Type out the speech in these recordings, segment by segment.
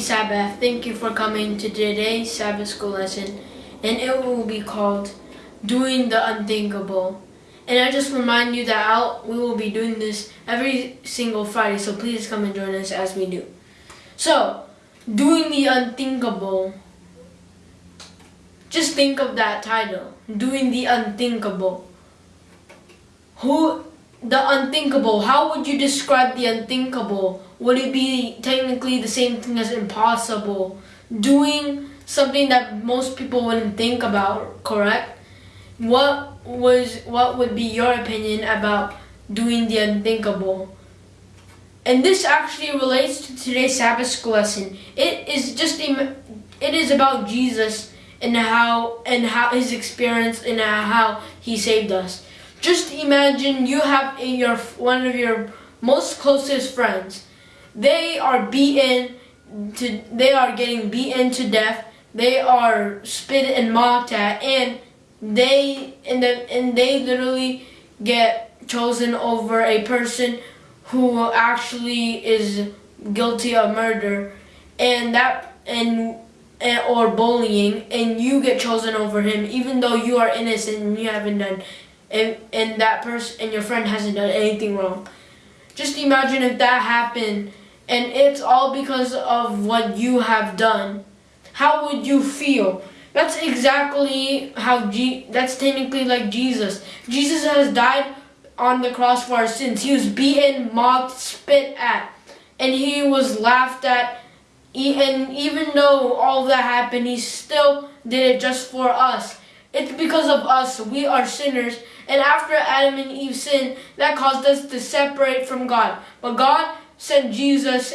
Sabbath. Thank you for coming to today's Sabbath school lesson, and it will be called Doing the Unthinkable. And I just remind you that I'll, we will be doing this every single Friday, so please come and join us as we do. So, doing the unthinkable. Just think of that title, Doing the Unthinkable. Who the unthinkable, how would you describe the unthinkable? Would it be technically the same thing as impossible? Doing something that most people wouldn't think about, correct? What was what would be your opinion about doing the unthinkable? And this actually relates to today's Sabbath school lesson. It is just it is about Jesus and how and how his experience and how he saved us. Just imagine you have your one of your most closest friends. They are beaten to they are getting beaten to death. They are spit and mocked at and they and the and they literally get chosen over a person who actually is guilty of murder and that and or bullying and you get chosen over him even though you are innocent and you haven't done and, and that person and your friend hasn't done anything wrong. Just imagine if that happened and it's all because of what you have done. How would you feel? That's exactly how G that's technically like Jesus. Jesus has died on the cross for our sins. He was beaten, mocked, spit at, and he was laughed at. And even though all that happened, he still did it just for us. It's because of us. We are sinners. And after Adam and Eve sinned, that caused us to separate from God. But God sent Jesus,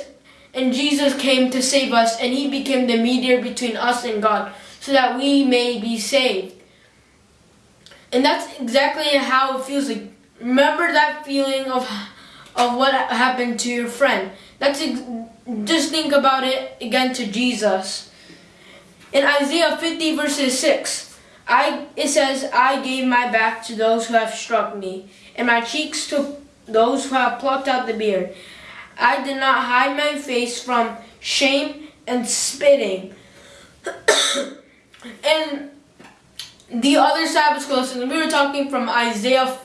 and Jesus came to save us, and he became the mediator between us and God, so that we may be saved. And that's exactly how it feels like. Remember that feeling of of what happened to your friend. That's just think about it again to Jesus. In Isaiah 50 verses 6, I it says, I gave my back to those who have struck me, and my cheeks to those who have plucked out the beard. I did not hide my face from shame and spitting. and the other Sabbath lesson, we were talking from Isaiah,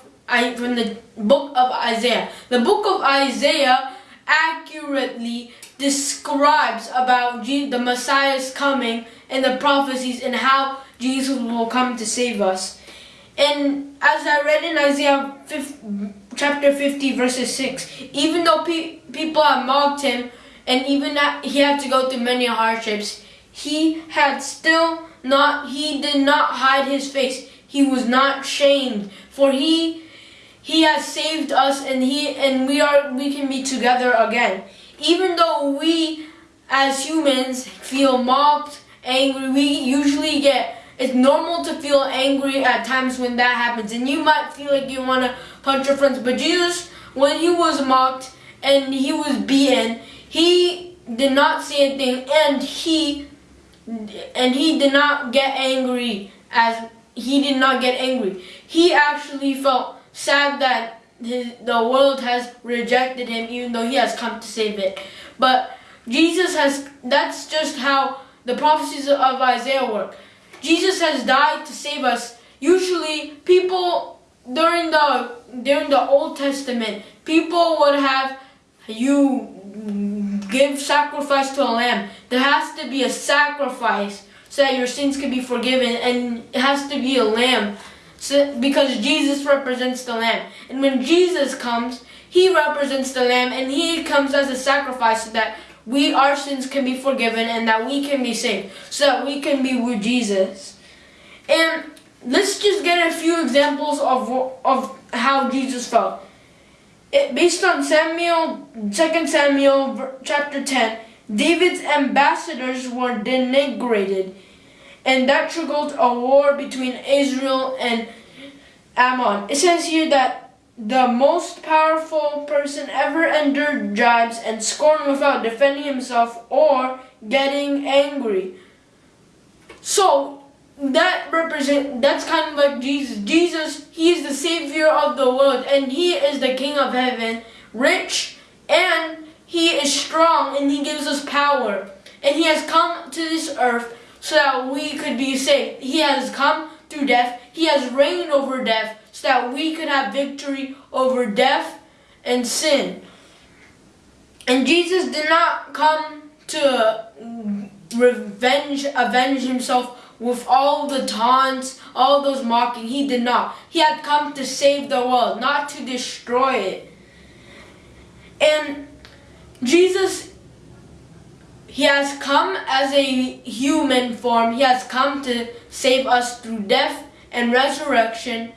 from the book of Isaiah. The book of Isaiah accurately describes about the Messiah's coming and the prophecies and how Jesus will come to save us. And as I read in Isaiah 50, chapter 50 verses 6, even though pe people have mocked him and even that he had to go through many hardships, he had still not, he did not hide his face. He was not shamed for he he has saved us and he and we are we can be together again. Even though we as humans feel mocked, angry, we usually get it's normal to feel angry at times when that happens. And you might feel like you want to punch your friends. But Jesus, when he was mocked and he was beaten, he did not say anything. And he, and he did not get angry as he did not get angry. He actually felt sad that his, the world has rejected him even though he has come to save it. But Jesus has, that's just how the prophecies of Isaiah work. Jesus has died to save us. Usually, people during the during the Old Testament, people would have you give sacrifice to a lamb. There has to be a sacrifice so that your sins can be forgiven, and it has to be a lamb. So, because Jesus represents the lamb. And when Jesus comes, he represents the lamb and he comes as a sacrifice so that we our sins can be forgiven and that we can be saved so that we can be with Jesus. And let's just get a few examples of of how Jesus felt. It, based on Samuel, 2 Samuel chapter 10, David's ambassadors were denigrated, and that triggered a war between Israel and Ammon. It says here that the most powerful person ever endured jibes and scorn without defending himself or getting angry. So that represent that's kind of like Jesus. Jesus, he is the savior of the world and he is the king of heaven, rich and he is strong and he gives us power. and he has come to this earth so that we could be saved. He has come through death. He has reigned over death so that we could have victory over death and sin. And Jesus did not come to revenge, avenge himself with all the taunts, all those mocking. He did not. He had come to save the world, not to destroy it. And Jesus, he has come as a human form. He has come to save us through death and resurrection.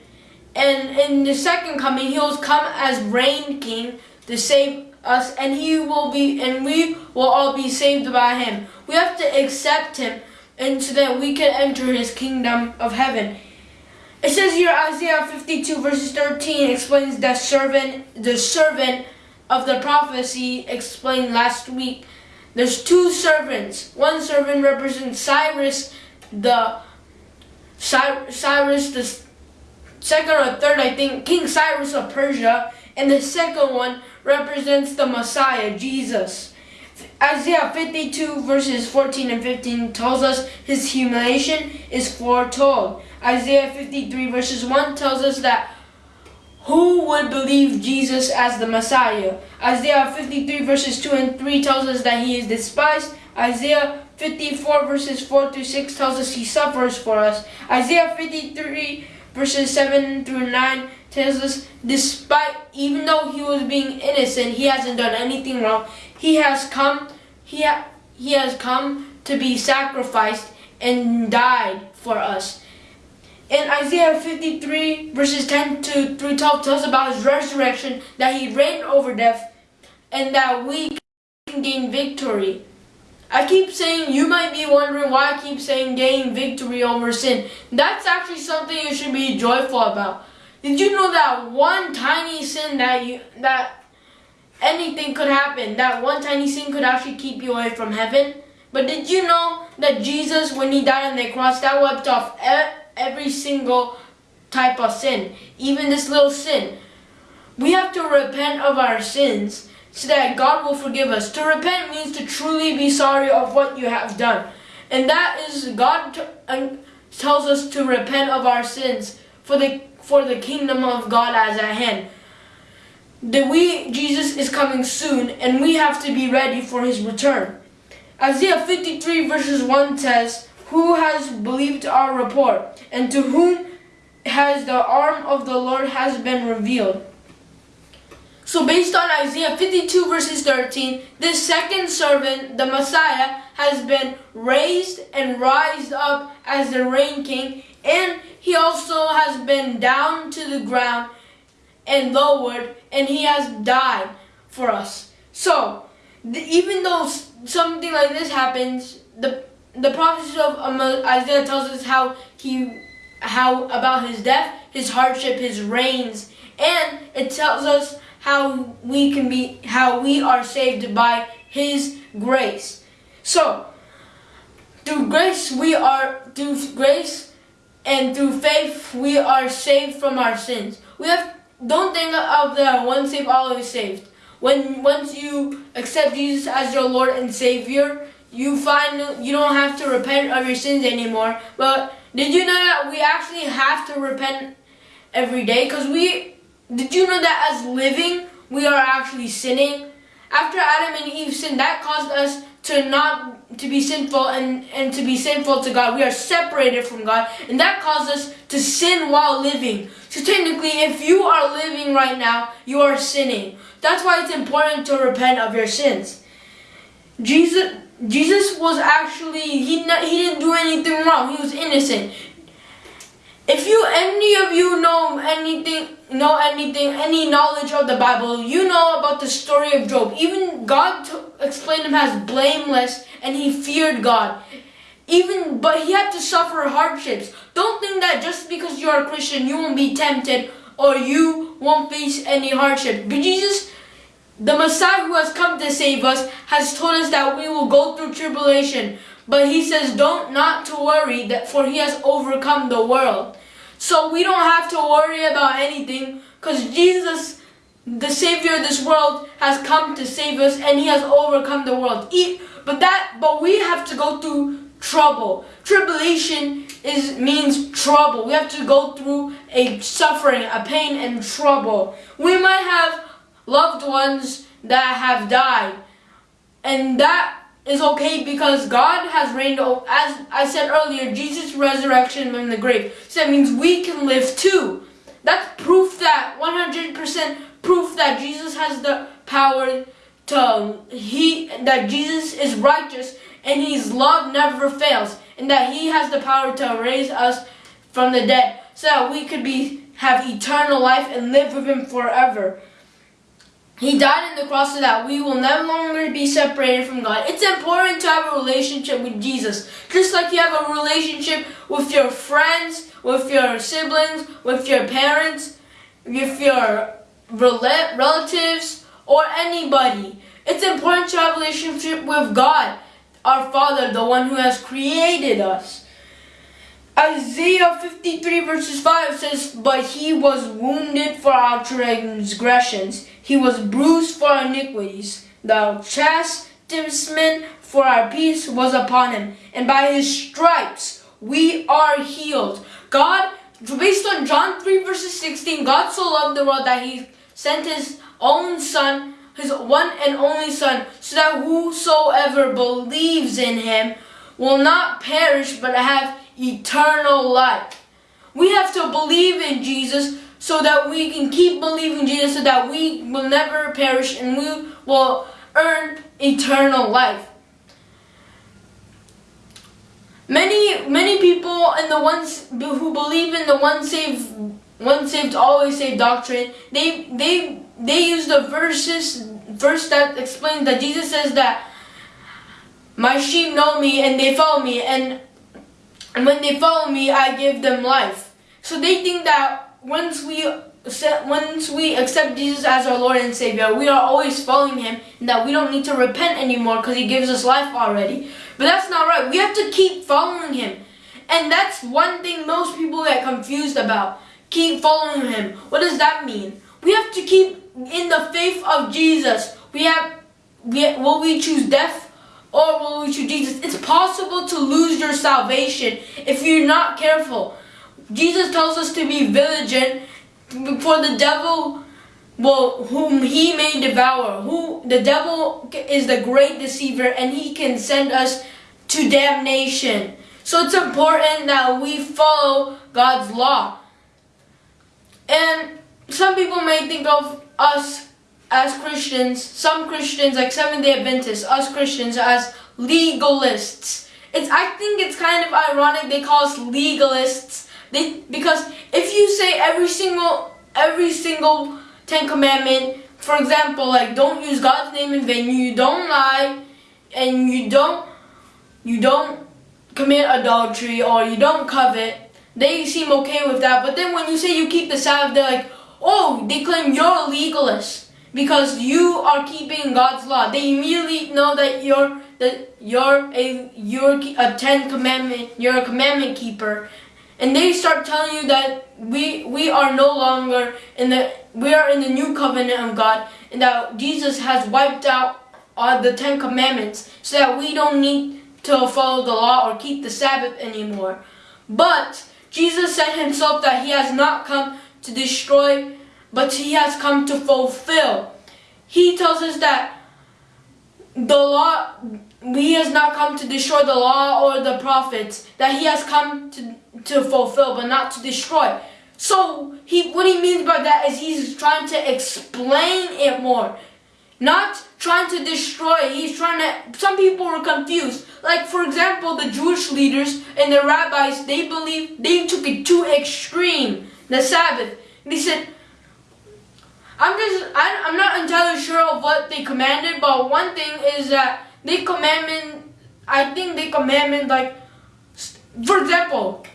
And in the second coming, he will come as reign king to save us and he will be and we will all be saved by him. We have to accept him and so that we can enter his kingdom of heaven. It says here Isaiah 52 verses 13 explains that servant the servant of the prophecy explained last week. There's two servants. One servant represents Cyrus the Cyrus the second or third I think King Cyrus of Persia and the second one represents the Messiah, Jesus. Isaiah 52 verses 14 and 15 tells us his humiliation is foretold. Isaiah 53 verses 1 tells us that who would believe Jesus as the Messiah? Isaiah 53 verses 2 and 3 tells us that he is despised. Isaiah 54 verses 4 through 6 tells us he suffers for us. Isaiah 53 verses 7 through 9 tells us despite even though he was being innocent, he hasn't done anything wrong. He has come he ha, he has come to be sacrificed and died for us. In Isaiah 53 verses 10 to through 12 tells about his resurrection that he reigned over death and that we can gain victory. I keep saying, you might be wondering why I keep saying gain victory over sin. That's actually something you should be joyful about. Did you know that one tiny sin that you that anything could happen, that one tiny sin could actually keep you away from heaven? But did you know that Jesus, when he died on the cross, that wiped off every single type of sin, even this little sin. We have to repent of our sins so that God will forgive us. To repent means to truly be sorry of what you have done. And that is, God tells us to repent of our sins for the for the kingdom of God as at hand. That we, Jesus is coming soon, and we have to be ready for his return. Isaiah 53 verses 1 says, Who has believed our report, and to whom has the arm of the Lord has been revealed? So based on Isaiah 52 verses 13, this second servant, the Messiah, has been raised and rised up as the reign king, and he also has been down to the ground and lowered, and he has died for us. So, the, even though something like this happens, the the prophecy of um, Isaiah tells us how he, how about his death, his hardship, his reigns, and it tells us how we can be, how we are saved by His grace. So, through grace we are, through grace and through faith we are saved from our sins. We have, don't think of the one saved, always saved. When once you accept Jesus as your Lord and Savior, you find you don't have to repent of your sins anymore. But did you know that we actually have to repent every day? Because we did you know that as living, we are actually sinning? After Adam and Eve sinned, that caused us to not to be sinful and, and to be sinful to God. We are separated from God, and that caused us to sin while living. So technically, if you are living right now, you are sinning. That's why it's important to repent of your sins. Jesus Jesus was actually he he didn't do anything wrong. He was innocent. If you any of you know anything know anything any knowledge of the Bible, you know about the story of Job. Even God explained him as blameless and he feared God. Even but he had to suffer hardships. Don't think that just because you're a Christian you won't be tempted or you won't face any hardship. But Jesus the Messiah who has come to save us has told us that we will go through tribulation. But he says, don't not to worry, that for he has overcome the world. So we don't have to worry about anything because Jesus, the Savior of this world, has come to save us and he has overcome the world. But that but we have to go through trouble. Tribulation is means trouble. We have to go through a suffering, a pain and trouble. We might have loved ones that have died. And that is okay because God has reigned as I said earlier, Jesus' resurrection from the grave. So that means we can live too. That's proof that 100% proof that Jesus has the power to um, he that Jesus is righteous and his love never fails and that he has the power to raise us from the dead so that we could be have eternal life and live with him forever. He died on the cross so that we will no longer be separated from God. It's important to have a relationship with Jesus. Just like you have a relationship with your friends, with your siblings, with your parents, with your relatives, or anybody. It's important to have a relationship with God, our Father, the one who has created us. Isaiah 53 verses 5 says, But he was wounded for our transgressions he was bruised for our iniquities. The chastisement for our peace was upon him. And by his stripes we are healed. God, based on John 3 verses 16, God so loved the world that he sent his own son, his one and only son, so that whosoever believes in him will not perish but have eternal life. We have to believe in Jesus so that we can keep believing Jesus so that we will never perish and we will earn eternal life. Many many people and the ones who believe in the one saved one saved always saved doctrine, they they they use the verses verse that explains that Jesus says that my sheep know me and they follow me and and when they follow me I give them life. So they think that once we once we accept Jesus as our Lord and Savior, we are always following Him, and that we don't need to repent anymore because He gives us life already. But that's not right. We have to keep following Him, and that's one thing most people get confused about. Keep following Him. What does that mean? We have to keep in the faith of Jesus. We have, we, will we choose death or will we choose Jesus? It's possible to lose your salvation if you're not careful. Jesus tells us to be vigilant for the devil well, whom he may devour. Who the devil is the great deceiver and he can send us to damnation. So it's important that we follow God's law. And some people may think of us as Christians, some Christians like Seventh-day Adventists, us Christians as legalists. It's I think it's kind of ironic they call us legalists they, because if you say every single every single Ten Commandment, for example, like don't use God's name in vain, you don't lie, and you don't you don't commit adultery or you don't covet, they seem okay with that. But then when you say you keep the Sabbath, they're like, oh, they claim you're a legalist because you are keeping God's law. They immediately know that you're that you're a you're a Ten Commandment, you're a commandment keeper, and they start telling you that we we are no longer in the we are in the new covenant of God and that Jesus has wiped out the Ten Commandments so that we don't need to follow the law or keep the Sabbath anymore. But Jesus said himself that he has not come to destroy, but he has come to fulfill. He tells us that the law, he has not come to destroy the law or the prophets, that he has come to to fulfill, but not to destroy. So he, what he means by that is he's trying to explain it more, not trying to destroy. He's trying to. Some people were confused. Like for example, the Jewish leaders and the rabbis, they believe they took it too extreme. The Sabbath. They said, I'm just, I'm not entirely sure of what they commanded, but one thing is that they commandment. I think they commandment like, for example,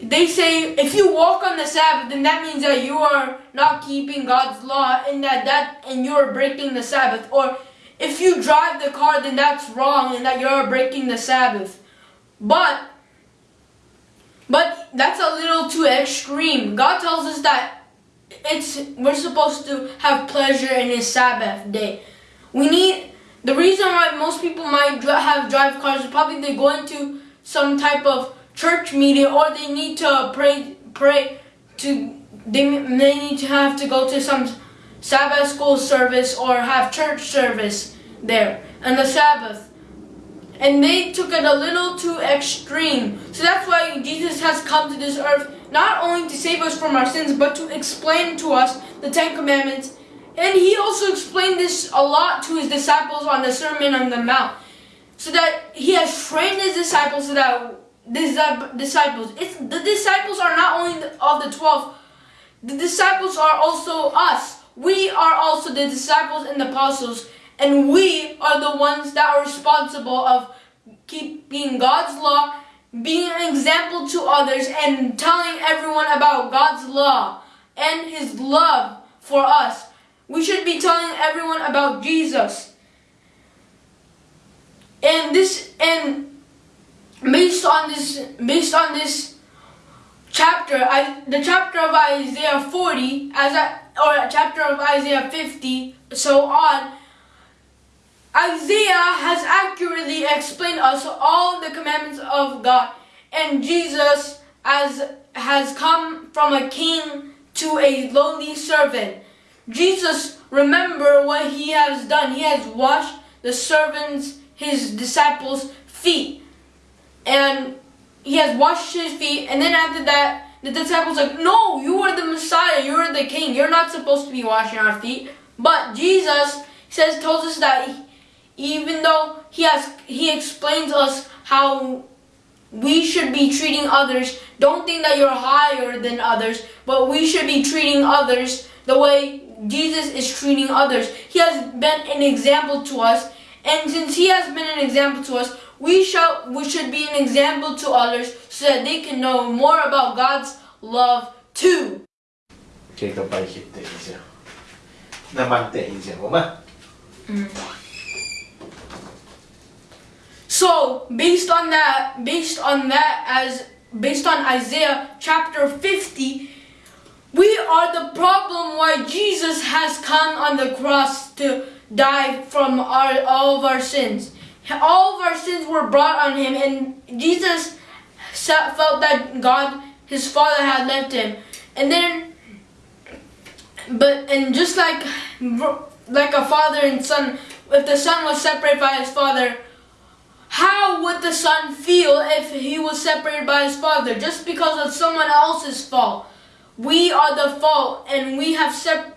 they say if you walk on the Sabbath, then that means that you are not keeping God's law and that, that and you're breaking the Sabbath. Or if you drive the car, then that's wrong and that you're breaking the Sabbath. But but that's a little too extreme. God tells us that it's we're supposed to have pleasure in his Sabbath day. We need the reason why most people might have drive cars is probably they go into some type of church meeting or they need to pray pray to they may need to have to go to some Sabbath school service or have church service there on the Sabbath. And they took it a little too extreme. So that's why Jesus has come to this earth not only to save us from our sins, but to explain to us the Ten Commandments. And he also explained this a lot to his disciples on the Sermon on the Mount. So that he has trained his disciples so that these uh, disciples, it's, the disciples are not only of the twelve, the disciples are also us. We are also the disciples and the apostles, and we are the ones that are responsible of keeping God's law, being an example to others, and telling everyone about God's law and His love for us. We should be telling everyone about Jesus. And this and based on this based on this chapter, I, the chapter of Isaiah 40, as I, or chapter of Isaiah 50, so on, Isaiah has accurately explained us all the commandments of God, and Jesus as has come from a king to a lowly servant. Jesus, remember what he has done. He has washed the servants, his disciples' feet, and he has washed his feet, and then after that, the disciples like, no, you are the Messiah, you are the King, you're not supposed to be washing our feet. But Jesus says, tells us that he, even though he has he explains us how we should be treating others don't think that you're higher than others but we should be treating others the way jesus is treating others. He has been an example to us and since he has been an example to us we shall we should be an example to others so that they can know more about god's love too. Jacob, Naman so based on that, based on that, as based on Isaiah chapter 50, we are the problem why Jesus has come on the cross to die from our all of our sins. All of our sins were brought on him, and Jesus felt that God, his Father, had left him. And then, but and just like like a father and son, if the son was separated by his father, how would the son feel if he was separated by his father just because of someone else's fault? We are the fault, and we have sep-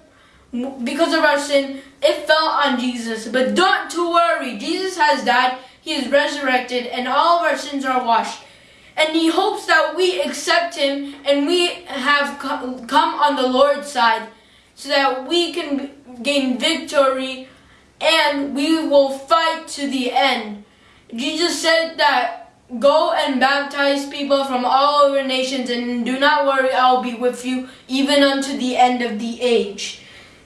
because of our sin. It fell on Jesus, but don't to worry. Jesus has died. He is resurrected, and all of our sins are washed. And he hopes that we accept him and we have come on the Lord's side so that we can gain victory and we will fight to the end. Jesus said that go and baptize people from all over nations and do not worry, I'll be with you even unto the end of the age.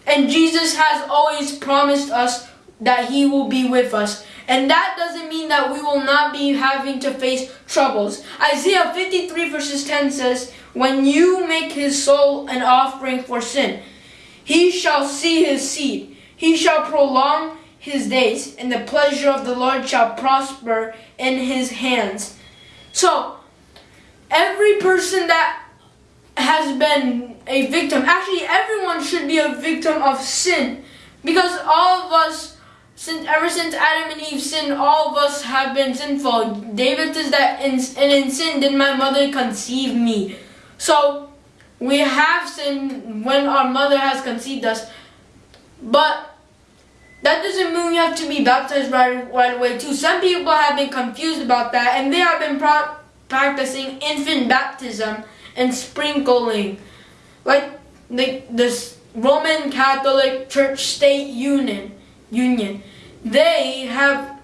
And Jesus has always promised us that he will be with us. And that doesn't mean that we will not be having to face troubles. Isaiah 53 verses 10 says, When you make his soul an offering for sin, he shall see his seed. He shall prolong his days, and the pleasure of the Lord shall prosper in his hands. So, every person that has been a victim, actually, everyone should be a victim of sin. Because all of us, since ever since Adam and Eve sinned, all of us have been sinful. David says that, in, and in sin did my mother conceive me. So, we have sinned when our mother has conceived us. But that doesn't mean we have to be baptized right, right away too. Some people have been confused about that and they have been practicing infant baptism and sprinkling. Like the this Roman Catholic Church State Union Union. They have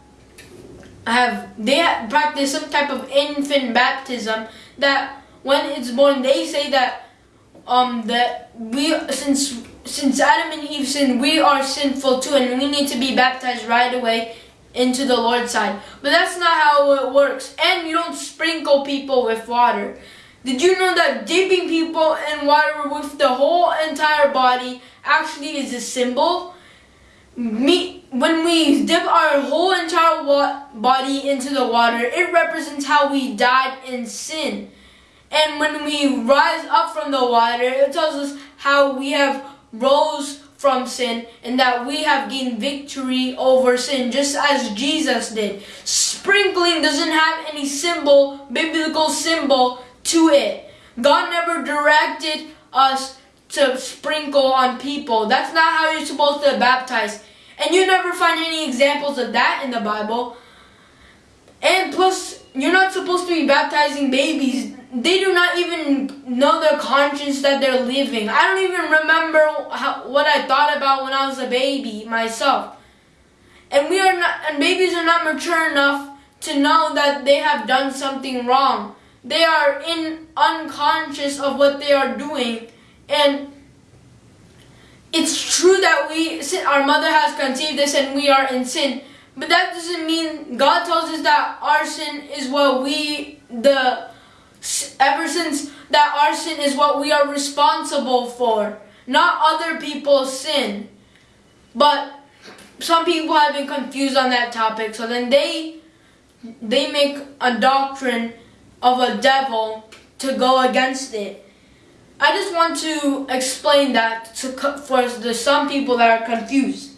have they have practice some type of infant baptism that when it's born they say that um that we since since Adam and Eve sinned, we are sinful too, and we need to be baptized right away into the Lord's side. But that's not how it works. And you don't sprinkle people with water. Did you know that dipping people in water with the whole entire body actually is a symbol? me when we dip our whole entire body into the water, it represents how we died in sin. And when we rise up from the water, it tells us how we have rose from sin and that we have gained victory over sin just as Jesus did. Sprinkling doesn't have any symbol, biblical symbol to it. God never directed us to sprinkle on people. That's not how you're supposed to baptize. And you never find any examples of that in the Bible. And plus, you're not supposed to be baptizing babies. They do not even know their conscience that they're living. I don't even remember how, what I thought about when I was a baby myself. And we are not, and babies are not mature enough to know that they have done something wrong. They are in unconscious of what they are doing, and it's true that we our mother has conceived us and we are in sin but that doesn't mean god tells us that our sin is what we the ever since that our sin is what we are responsible for not other people's sin but some people have been confused on that topic so then they they make a doctrine of a devil to go against it I just want to explain that to, for the some people that are confused.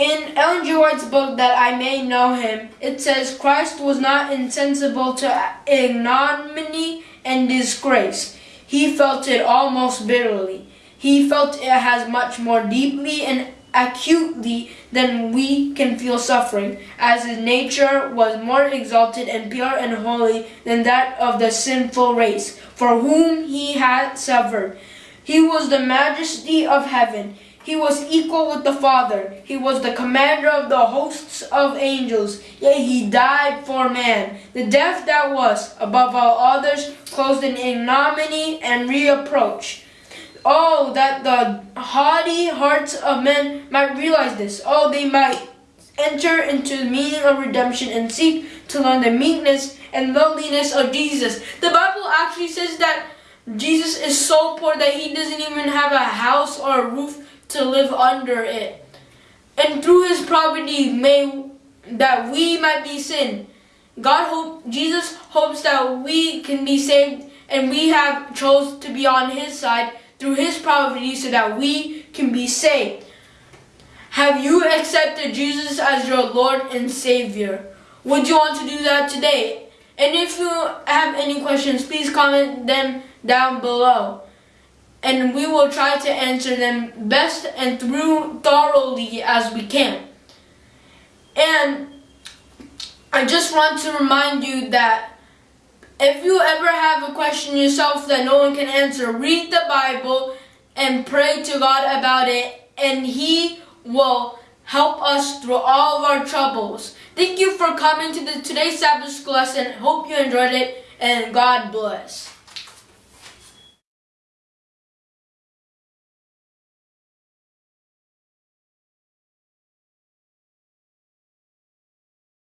In Ellen G. White's book, That I May Know Him, it says Christ was not insensible to ignominy and disgrace. He felt it almost bitterly. He felt it as much more deeply and acutely than we can feel suffering, as his nature was more exalted and pure and holy than that of the sinful race, for whom he had suffered. He was the majesty of heaven. He was equal with the Father. He was the commander of the hosts of angels. Yet he died for man. The death that was, above all others, closed in ignominy and reproach. Oh, that the haughty hearts of men might realize this. Oh, they might enter into the meaning of redemption and seek to learn the meekness and lowliness of Jesus. The Bible actually says that Jesus is so poor that he doesn't even have a house or a roof to live under it. And through his poverty may that we might be sin. God hope Jesus hopes that we can be saved and we have chose to be on his side through his poverty so that we can be saved. Have you accepted Jesus as your Lord and Savior? Would you want to do that today? And if you have any questions, please comment them down below. And we will try to answer them best and through thoroughly as we can. And I just want to remind you that if you ever have a question yourself that no one can answer, read the Bible and pray to God about it, and He will help us through all of our troubles. Thank you for coming to the today's Sabbath school lesson. Hope you enjoyed it, and God bless.